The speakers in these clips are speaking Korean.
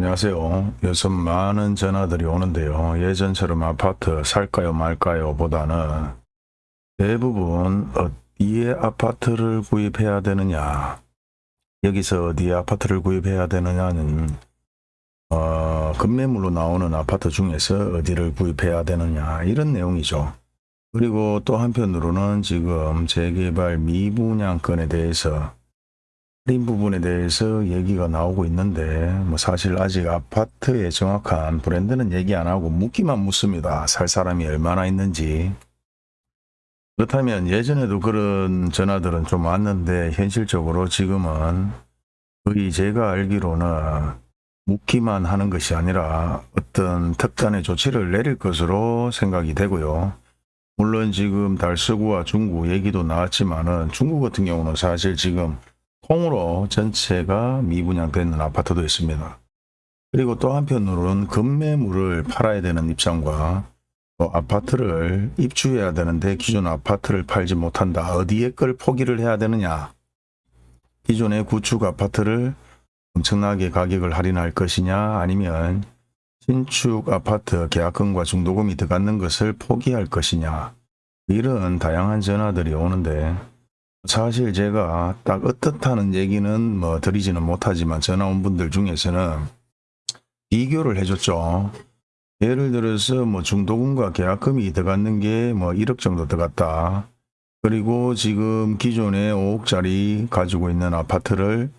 안녕하세요. 요즘 많은 전화들이 오는데요. 예전처럼 아파트 살까요 말까요 보다는 대부분 어디에 아파트를 구입해야 되느냐 여기서 어디에 아파트를 구입해야 되느냐는 어, 급매물로 나오는 아파트 중에서 어디를 구입해야 되느냐 이런 내용이죠. 그리고 또 한편으로는 지금 재개발 미분양건에 대해서 할인 부분에 대해서 얘기가 나오고 있는데 뭐 사실 아직 아파트의 정확한 브랜드는 얘기 안 하고 묻기만 묻습니다. 살 사람이 얼마나 있는지. 그렇다면 예전에도 그런 전화들은 좀 왔는데 현실적으로 지금은 거의 제가 알기로는 묻기만 하는 것이 아니라 어떤 특단의 조치를 내릴 것으로 생각이 되고요. 물론 지금 달서구와 중구 얘기도 나왔지만 은 중구 같은 경우는 사실 지금 통으로 전체가 미분양되는 아파트도 있습니다. 그리고 또 한편으로는 급매물을 팔아야 되는 입장과 또 아파트를 입주해야 되는데 기존 아파트를 팔지 못한다. 어디에 걸 포기를 해야 되느냐. 기존의 구축 아파트를 엄청나게 가격을 할인할 것이냐 아니면 신축 아파트 계약금과 중도금이 들어가는 것을 포기할 것이냐 이런 다양한 전화들이 오는데 사실 제가 딱 어떻다는 얘기는 뭐 드리지는 못하지만 전화 온 분들 중에서는 비교를 해줬죠. 예를 들어서 뭐 중도금과 계약금이 들어갔는 게 뭐 1억 정도 들어갔다. 그리고 지금 기존에 5억짜리 가지고 있는 아파트를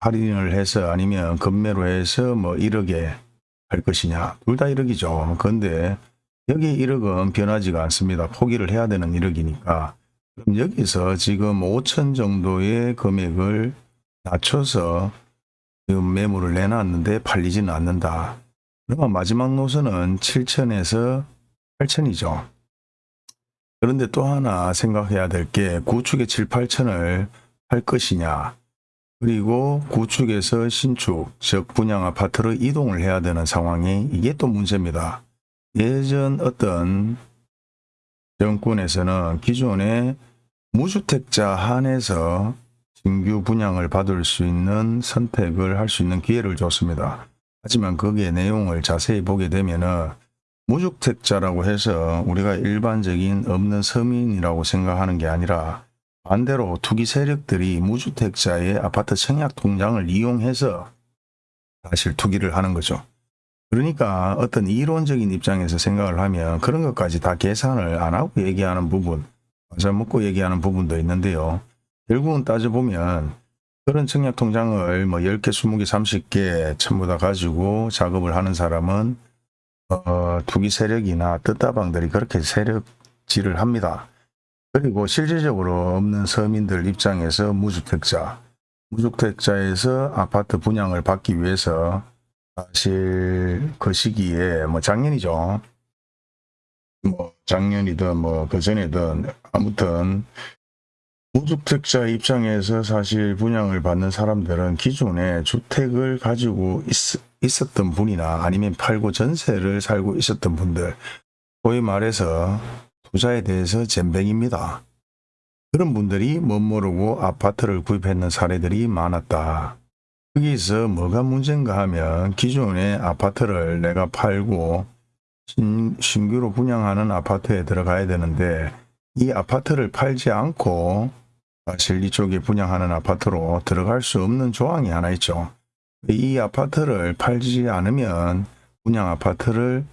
할인을 해서 아니면 급매로 해서 뭐 1억에 할 것이냐. 둘 다 1억이죠. 그런데 여기 1억은 변하지가 않습니다. 포기를 해야 되는 1억이니까. 그럼 여기서 지금 5천 정도의 금액을 낮춰서 지금 매물을 내놨는데 팔리지는 않는다. 그러면 마지막 노선은 7천에서 8천이죠. 그런데 또 하나 생각해야 될 게 구축의 7, 8천을 할 것이냐. 그리고 구축에서 신축, 즉 분양 아파트로 이동을 해야 되는 상황이 이게 또 문제입니다. 예전 어떤 정권에서는 기존의 무주택자 한해서 신규 분양을 받을 수 있는 선택을 할 수 있는 기회를 줬습니다. 하지만 거기에 내용을 자세히 보게 되면은 무주택자라고 해서 우리가 일반적인 없는 서민이라고 생각하는 게 아니라 반대로 투기 세력들이 무주택자의 아파트 청약 통장을 이용해서 사실 투기를 하는 거죠. 그러니까 어떤 이론적인 입장에서 생각을 하면 그런 것까지 다 계산을 안 하고 얘기하는 부분, 맞아 먹고 얘기하는 부분도 있는데요. 결국은 따져보면 그런 청약 통장을 뭐 10개, 20개, 30개 전부 다 가지고 작업을 하는 사람은 어, 투기 세력이나 뜻다방들이 그렇게 세력질을 합니다. 그리고 실질적으로 없는 서민들 입장에서 무주택자, 무주택자에서 아파트 분양을 받기 위해서 사실 그 시기에 뭐 작년이죠. 뭐 작년이든 뭐 그전이든 아무튼 무주택자 입장에서 사실 분양을 받는 사람들은 기존에 주택을 가지고 있, 있었던 분이나 아니면 팔고 전세를 살고 있었던 분들 소위 말해서 투자에 대해서 잼뱅입니다. 그런 분들이 못 모르고 아파트를 구입했는 사례들이 많았다. 여기서 뭐가 문제인가 하면 기존의 아파트를 내가 팔고 신, 신규로 분양하는 아파트에 들어가야 되는데 이 아파트를 팔지 않고 사실 이쪽에 분양하는 아파트로 들어갈 수 없는 조항이 하나 있죠. 이 아파트를 팔지 않으면 분양 아파트를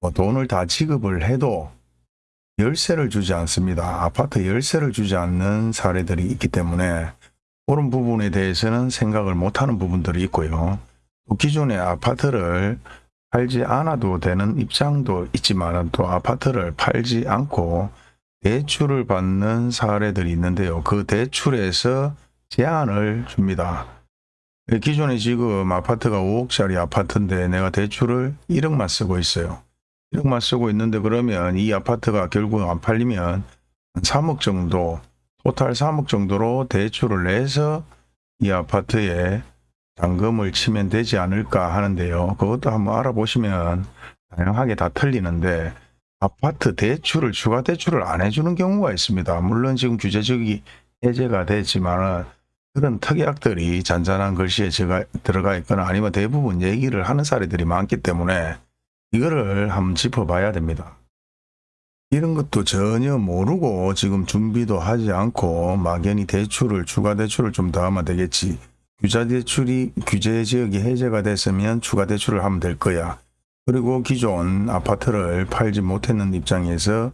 뭐 돈을 다 지급을 해도 열쇠를 주지 않습니다. 아파트 열쇠를 주지 않는 사례들이 있기 때문에 그런 부분에 대해서는 생각을 못하는 부분들이 있고요. 또 기존의 아파트를 팔지 않아도 되는 입장도 있지만 또 아파트를 팔지 않고 대출을 받는 사례들이 있는데요. 그 대출에서 제한을 줍니다. 기존에 지금 아파트가 5억짜리 아파트인데 내가 대출을 1억만 쓰고 있어요. 1억만 쓰고 있는데 그러면 이 아파트가 결국 안 팔리면 3억 정도 토탈 3억 정도로 대출을 내서 이 아파트에 잔금을 치면 되지 않을까 하는데요. 그것도 한번 알아보시면 다양하게 다 틀리는데 아파트 대출을 추가 대출을 안 해주는 경우가 있습니다. 물론 지금 규제적이 해제가 됐지만 그런 특약들이 잔잔한 글씨에 들어가 있거나 아니면 대부분 얘기를 하는 사례들이 많기 때문에 이거를 한번 짚어봐야 됩니다. 이런 것도 전혀 모르고 지금 준비도 하지 않고 막연히 대출을 추가 대출을 좀 더 하면 되겠지. 규제 대출이 규제 지역이 해제가 됐으면 추가 대출을 하면 될 거야. 그리고 기존 아파트를 팔지 못했는 입장에서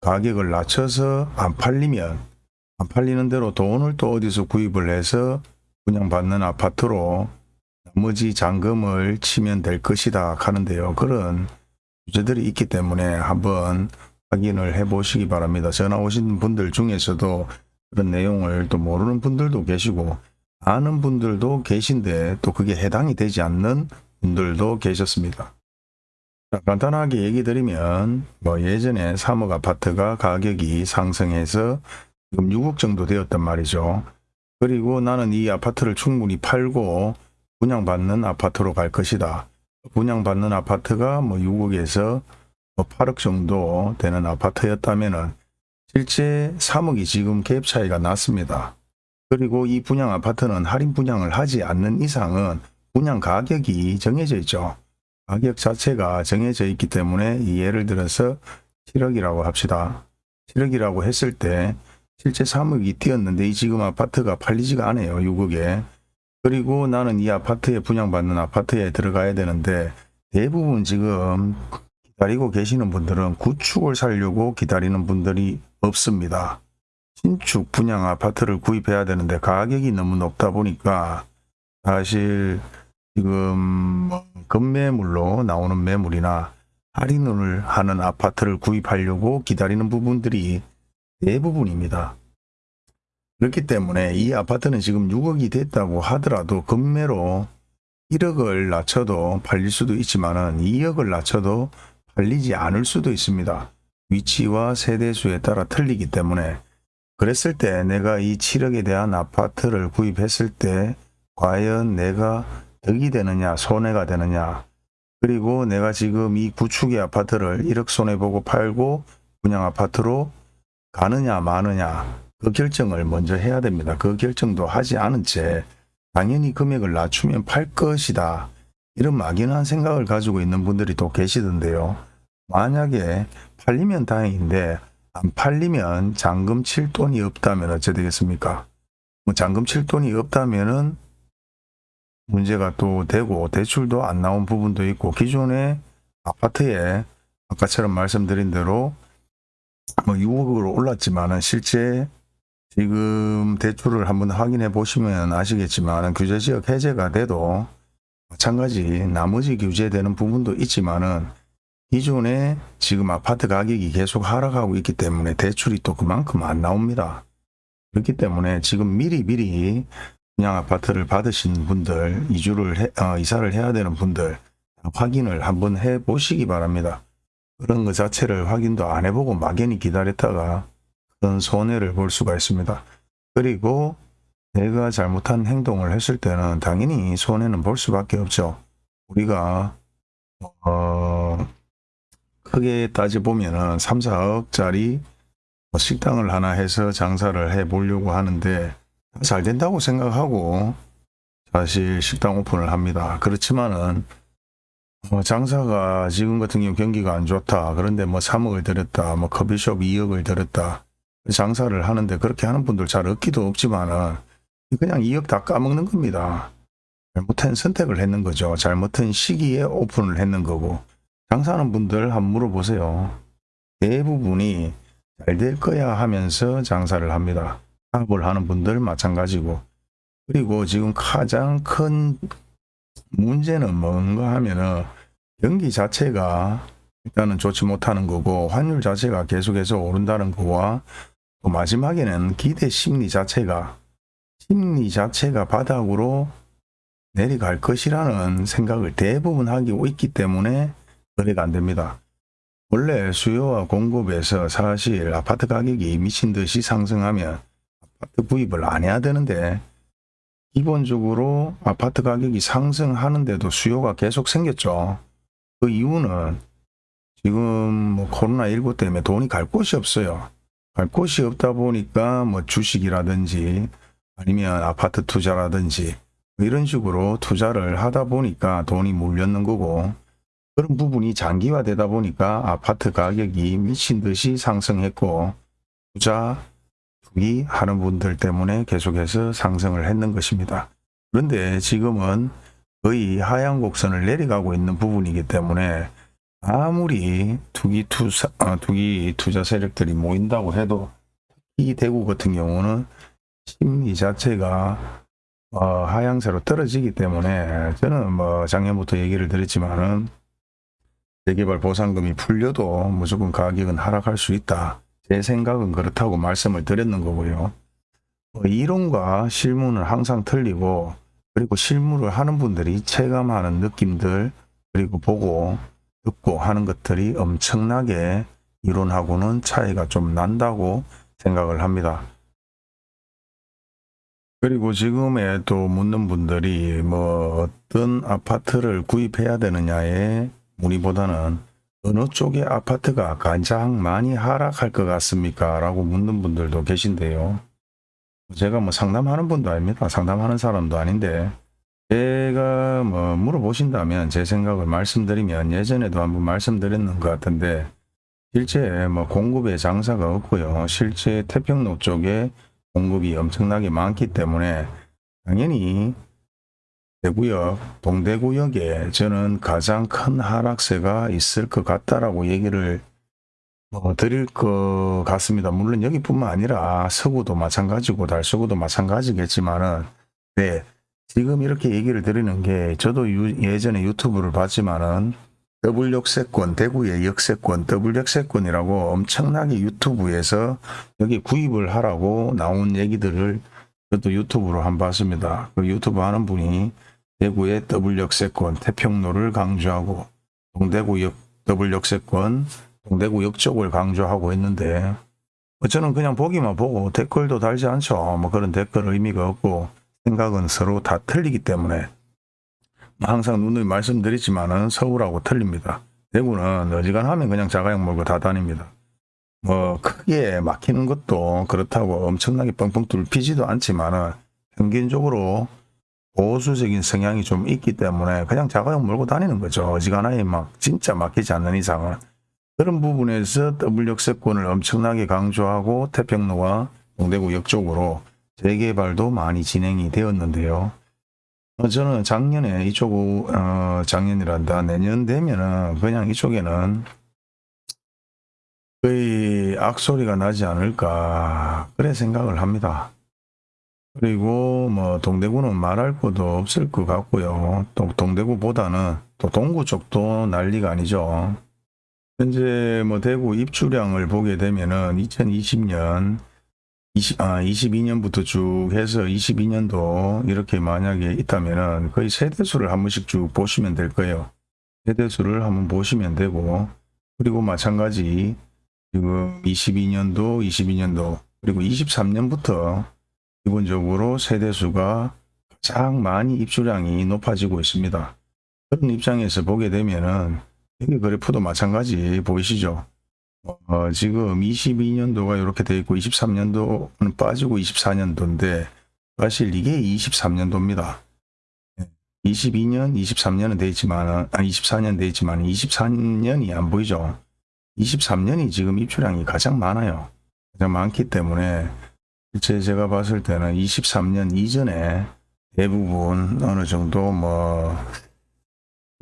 가격을 낮춰서 안 팔리면 안 팔리는 대로 돈을 또 어디서 구입을 해서 분양받는 아파트로 나머지 잔금을 치면 될 것이다 하는데요. 그런 규제들이 있기 때문에 한번 확인을 해 보시기 바랍니다. 전화 오신 분들 중에서도 그런 내용을 또 모르는 분들도 계시고 아는 분들도 계신데 또 그게 해당이 되지 않는 분들도 계셨습니다. 자, 간단하게 얘기 드리면 뭐 예전에 3억 아파트가 가격이 상승해서 지금 6억 정도 되었단 말이죠. 그리고 나는 이 아파트를 충분히 팔고 분양받는 아파트로 갈 것이다. 분양받는 아파트가 뭐 6억에서 뭐 8억 정도 되는 아파트였다면은 실제 3억이 지금 갭 차이가 났습니다. 그리고 이 분양 아파트는 할인 분양을 하지 않는 이상은 분양 가격이 정해져 있죠. 가격 자체가 정해져 있기 때문에 이 예를 들어서 7억이라고 합시다. 7억이라고 했을 때 실제 3억이 뛰었는데 이 지금 아파트가 팔리지가 않아요. 6억에. 그리고 나는 이 아파트에 분양받는 아파트에 들어가야 되는데 대부분 지금 기다리고 계시는 분들은 구축을 살려고 기다리는 분들이 없습니다. 신축 분양 아파트를 구입해야 되는데 가격이 너무 높다 보니까 사실 지금 뭐 급매물로 나오는 매물이나 할인을 하는 아파트를 구입하려고 기다리는 부분들이 대부분입니다. 그렇기 때문에 이 아파트는 지금 6억이 됐다고 하더라도 급매로 1억을 낮춰도 팔릴 수도 있지만 은 2억을 낮춰도 팔리지 않을 수도 있습니다. 위치와 세대수에 따라 틀리기 때문에 그랬을 때 내가 이 7억에 대한 아파트를 구입했을 때 과연 내가 덕이 되느냐 손해가 되느냐 그리고 내가 지금 이 구축의 아파트를 1억 손해보고 팔고 분양 아파트로 가느냐 마느냐 그 결정을 먼저 해야 됩니다. 그 결정도 하지 않은 채 당연히 금액을 낮추면 팔 것이다. 이런 막연한 생각을 가지고 있는 분들이 또 계시던데요. 만약에 팔리면 다행인데 안 팔리면 잔금 칠 돈이 없다면 어째 되겠습니까? 뭐 잔금 칠 돈이 없다면은 문제가 또 되고 대출도 안 나온 부분도 있고 기존에 아파트에 아까처럼 말씀드린 대로 뭐 6억으로 올랐지만은 실제 지금 대출을 한번 확인해 보시면 아시겠지만 규제지역 해제가 돼도 마찬가지 나머지 규제되는 부분도 있지만은 기존에 지금 아파트 가격이 계속 하락하고 있기 때문에 대출이 또 그만큼 안 나옵니다. 그렇기 때문에 지금 미리 미리 분양 아파트를 받으신 분들 이주를 해, 어, 이사를 해야 되는 분들 확인을 한번 해 보시기 바랍니다. 그런 것 자체를 확인도 안 해보고 막연히 기다렸다가 큰 손해를 볼 수가 있습니다. 그리고 내가 잘못한 행동을 했을 때는 당연히 손해는 볼 수밖에 없죠. 우리가 어, 크게 따져보면 은 3, 4억짜리 뭐 식당을 하나 해서 장사를 해 보려고 하는데 잘 된다고 생각하고 사실 식당 오픈을 합니다. 그렇지만은 뭐 장사가 지금 같은 경우 경기가 안 좋다. 그런데 뭐 3억을 들였다. 뭐 커피숍 2억을 들였다. 장사를 하는데 그렇게 하는 분들 잘 없기도 없지만은 그냥 2억 다 까먹는 겁니다. 잘못한 선택을 했는 거죠. 잘못한 시기에 오픈을 했는 거고 장사하는 분들 한번 물어보세요. 대부분이 잘 될 거야 하면서 장사를 합니다. 사업을 하는 분들 마찬가지고 그리고 지금 가장 큰 문제는 뭔가 하면은 경기 자체가 일단은 좋지 못하는 거고 환율 자체가 계속해서 오른다는 거와 또 마지막에는 기대 심리 자체가 심리 자체가 바닥으로 내려갈 것이라는 생각을 대부분 하고 있기 때문에 거래가 안 됩니다. 원래 수요와 공급에서 사실 아파트 가격이 미친 듯이 상승하면 아파트 구입을 안 해야 되는데 기본적으로 아파트 가격이 상승하는데도 수요가 계속 생겼죠. 그 이유는 지금 뭐 코로나19 때문에 돈이 갈 곳이 없어요. 갈 곳이 없다 보니까 뭐 주식이라든지 아니면 아파트 투자라든지 뭐 이런 식으로 투자를 하다 보니까 돈이 몰렸는 거고 그런 부분이 장기화되다 보니까 아파트 가격이 미친 듯이 상승했고 투자 투기 하는 분들 때문에 계속해서 상승을 했는 것입니다. 그런데 지금은 거의 하향 곡선을 내려가고 있는 부분이기 때문에 아무리 투기 투자 어, 투기 투자 세력들이 모인다고 해도 이 대구 같은 경우는 심리 자체가 어, 하향세로 떨어지기 때문에 저는 뭐 작년부터 얘기를 드렸지만은 재개발 보상금이 풀려도 무조건 가격은 하락할 수 있다. 제 생각은 그렇다고 말씀을 드렸는 거고요. 뭐 이론과 실무는 항상 틀리고 그리고 실무를 하는 분들이 체감하는 느낌들 그리고 보고 듣고 하는 것들이 엄청나게 이론하고는 차이가 좀 난다고 생각을 합니다. 그리고 지금에 또 묻는 분들이 뭐 어떤 아파트를 구입해야 되느냐에 문의보다는 어느 쪽의 아파트가 가장 많이 하락할 것 같습니까? 라고 묻는 분들도 계신데요. 제가 뭐 상담하는 분도 아닙니다. 상담하는 사람도 아닌데 제가 뭐 물어보신다면 제 생각을 말씀드리면 예전에도 한번 말씀드렸는 것 같은데 실제 뭐 공급의 장사가 없고요. 실제 태평로 쪽에 공급이 엄청나게 많기 때문에 당연히 대구역, 동대구역에 저는 가장 큰 하락세가 있을 것 같다라고 얘기를 뭐 드릴 것 같습니다. 물론 여기뿐만 아니라 서구도 마찬가지고 달서구도 마찬가지겠지만은 네 지금 이렇게 얘기를 드리는 게 저도 유- 예전에 유튜브를 봤지만은 더블 역세권, 대구의 역세권, 더블 역세권이라고 엄청나게 유튜브에서 여기 구입을 하라고 나온 얘기들을 저도 유튜브로 한번 봤습니다. 그 유튜브 하는 분이 대구의 더블 역세권, 태평로를 강조하고 동대구 역 더블 역세권, 동대구 역 쪽을 강조하고 있는데 뭐 저는 그냥 보기만 보고 댓글도 달지 않죠. 뭐 그런 댓글 의미가 없고 생각은 서로 다 틀리기 때문에 항상 누누이 말씀드리지만은 서울하고 틀립니다. 대구는 어지간하면 그냥 자가용 몰고 다 다닙니다. 뭐 크게 막히는 것도 그렇다고 엄청나게 뻥뻥 뚫히지도 않지만은 평균적으로 보수적인 성향이 좀 있기 때문에 그냥 자가용 몰고 다니는 거죠. 어지간하게 막 진짜 막히지 않는 이상은 그런 부분에서 더블 역세권을 엄청나게 강조하고 태평로와 동대구 역 쪽으로 재개발도 많이 진행이 되었는데요. 어, 저는 작년에 이쪽, 어, 작년이란다. 내년 되면은 그냥 이쪽에는 거의 악소리가 나지 않을까. 그래 생각을 합니다. 그리고 뭐 동대구는 말할 것도 없을 것 같고요. 또 동대구보다는 또 동구 쪽도 난리가 아니죠. 현재 뭐 대구 입주량을 보게 되면은 2020년 20, 아, 22년부터 쭉 해서 22년도 이렇게 만약에 있다면은 거의 세대수를 한 번씩 쭉 보시면 될 거예요. 세대수를 한번 보시면 되고, 그리고 마찬가지 지금 22년도, 22년도, 그리고 23년부터 기본적으로 세대수가 가장 많이 입주량이 높아지고 있습니다. 그런 입장에서 보게 되면은 여기 그래프도 마찬가지 보이시죠? 어, 지금 22년도가 이렇게 돼 있고 23년도는 빠지고 24년도인데 사실 이게 23년도입니다. 22년, 23년은 돼 있지만, 아, 24년 돼 있지만 24년이 안 보이죠. 23년이 지금 입주량이 가장 많아요. 가장 많기 때문에 실제 제가 봤을 때는 23년 이전에 대부분 어느 정도 뭐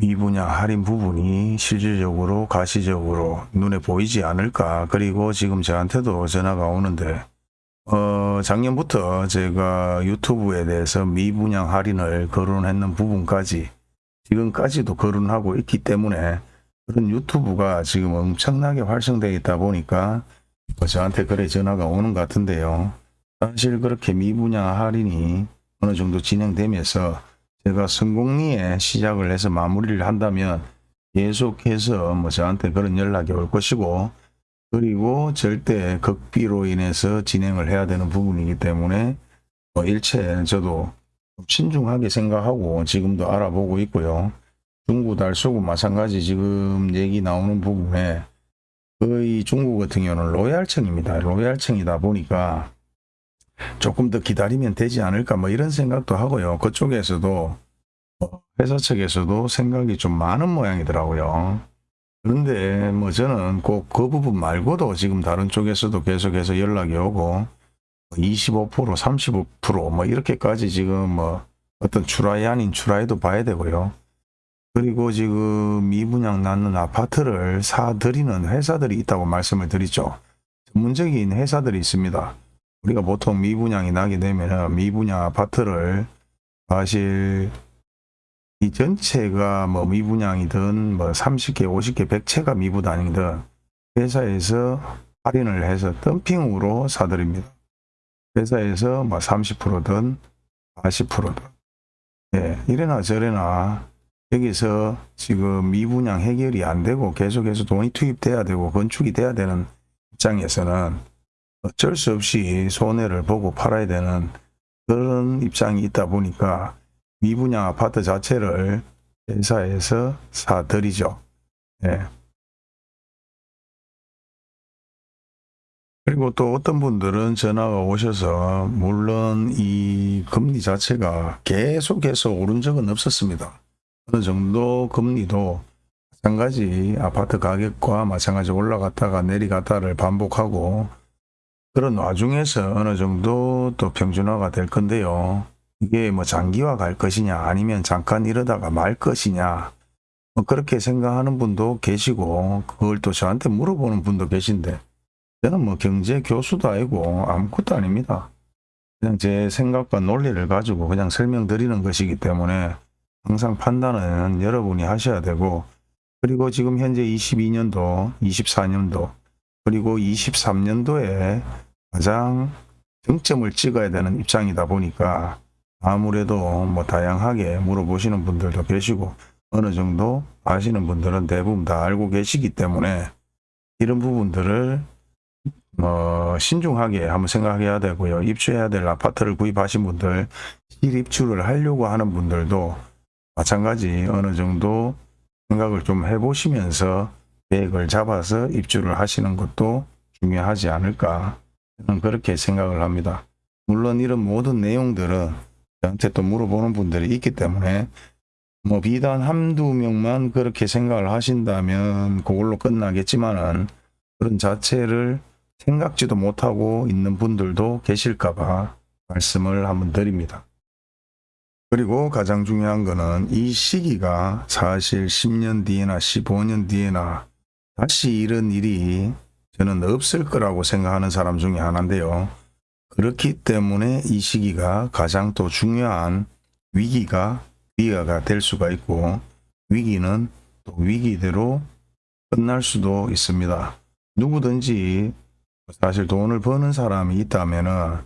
미분양 할인 부분이 실질적으로 가시적으로 눈에 보이지 않을까. 그리고 지금 저한테도 전화가 오는데 어, 작년부터 제가 유튜브에 대해서 미분양 할인을 거론했는 부분까지 지금까지도 거론하고 있기 때문에 그런 유튜브가 지금 엄청나게 활성되어 있다 보니까 뭐 저한테 그래 전화가 오는 것 같은데요. 사실 그렇게 미분양 할인이 어느 정도 진행되면서 제가 성공리에 시작을 해서 마무리를 한다면 계속해서 뭐 저한테 그런 연락이 올 것이고 그리고 절대 극비로 인해서 진행을 해야 되는 부분이기 때문에 뭐 일체 저도 좀 신중하게 생각하고 지금도 알아보고 있고요. 중구 달서구 마찬가지 지금 얘기 나오는 부분에 거의 중구 같은 경우는 로얄층입니다. 로얄층이다 보니까 조금 더 기다리면 되지 않을까 뭐 이런 생각도 하고요. 그쪽에서도 어, 회사 측에서도 생각이 좀 많은 모양이더라고요. 그런데 뭐 저는 꼭 그 부분 말고도 지금 다른 쪽에서도 계속해서 연락이 오고 25% 35%뭐 이렇게까지 지금 뭐 어떤 출하이 아닌 출하이도 봐야 되고요. 그리고 지금 미분양 낳는 아파트를 사들이는 회사들이 있다고 말씀을 드리죠. 전문적인 회사들이 있습니다. 우리가 보통 미분양이 나게 되면 미분양 아파트를 사실 이 전체가 뭐 미분양이든 뭐 30개, 50개, 100채가 미분양이든 회사에서 할인을 해서 덤핑으로 사드립니다. 회사에서 뭐 30%든 40%든 예, 이래나 저래나 여기서 지금 미분양 해결이 안 되고 계속해서 돈이 투입돼야 되고 건축이 돼야 되는 입장에서는 어쩔 수 없이 손해를 보고 팔아야 되는 그런 입장이 있다 보니까 미분양 아파트 자체를 회사에서 사들이죠. 예. 그리고 또 어떤 분들은 전화가 오셔서 물론 이 금리 자체가 계속해서 오른 적은 없었습니다. 어느 정도 금리도 마찬가지 아파트 가격과 마찬가지 올라갔다가 내리갔다를 반복하고 그런 와중에서 어느 정도 또 평준화가 될 건데요. 이게 뭐 장기화 갈 것이냐 아니면 잠깐 이러다가 말 것이냐 뭐 그렇게 생각하는 분도 계시고 그걸 또 저한테 물어보는 분도 계신데 저는 뭐 경제 교수도 아니고 아무것도 아닙니다. 그냥 제 생각과 논리를 가지고 그냥 설명드리는 것이기 때문에 항상 판단은 여러분이 하셔야 되고 그리고 지금 현재 22년도, 24년도 그리고 23년도에 가장 정점을 찍어야 되는 입장이다 보니까 아무래도 뭐 다양하게 물어보시는 분들도 계시고 어느 정도 아시는 분들은 대부분 다 알고 계시기 때문에 이런 부분들을 뭐 신중하게 한번 생각해야 되고요. 입주해야 될 아파트를 구입하신 분들 실입주를 하려고 하는 분들도 마찬가지 어느 정도 생각을 좀 해보시면서 계획을 잡아서 입주를 하시는 것도 중요하지 않을까 저는 그렇게 생각을 합니다. 물론 이런 모든 내용들은 저한테 또 물어보는 분들이 있기 때문에 뭐 비단 한두 명만 그렇게 생각을 하신다면 그걸로 끝나겠지만은 그런 자체를 생각지도 못하고 있는 분들도 계실까봐 말씀을 한번 드립니다. 그리고 가장 중요한 거는 이 시기가 사실 10년 뒤에나 15년 뒤에나 다시 이런 일이 저는 없을 거라고 생각하는 사람 중에 하나인데요. 그렇기 때문에 이 시기가 가장 또 중요한 위기가 위기가 될 수가 있고 위기는 또 위기대로 끝날 수도 있습니다. 누구든지 사실 돈을 버는 사람이 있다면은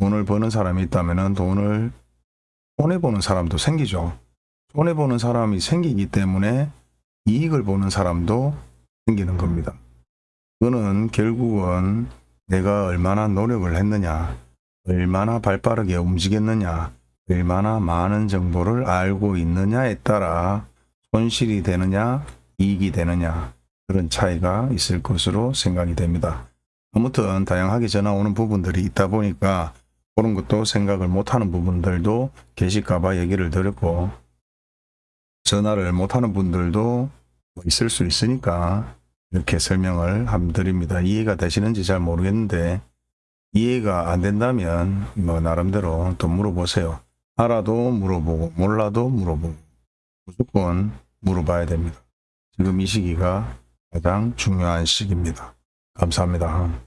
돈을 버는 사람이 있다면은 돈을 손해보는 사람도 생기죠. 손해보는 사람이 생기기 때문에 이익을 보는 사람도 생기는 겁니다. 그거는 결국은 내가 얼마나 노력을 했느냐, 얼마나 발빠르게 움직였느냐, 얼마나 많은 정보를 알고 있느냐에 따라 손실이 되느냐, 이익이 되느냐 그런 차이가 있을 것으로 생각이 됩니다. 아무튼 다양하게 전화 오는 부분들이 있다 보니까 그런 것도 생각을 못하는 부분들도 계실까봐 얘기를 드렸고 전화를 못하는 분들도 있을 수 있으니까 이렇게 설명을 함 드립니다. 이해가 되시는지 잘 모르겠는데 이해가 안 된다면 뭐 나름대로 또 물어보세요. 알아도 물어보고 몰라도 물어보고 무조건 물어봐야 됩니다. 지금 이 시기가 가장 중요한 시기입니다. 감사합니다.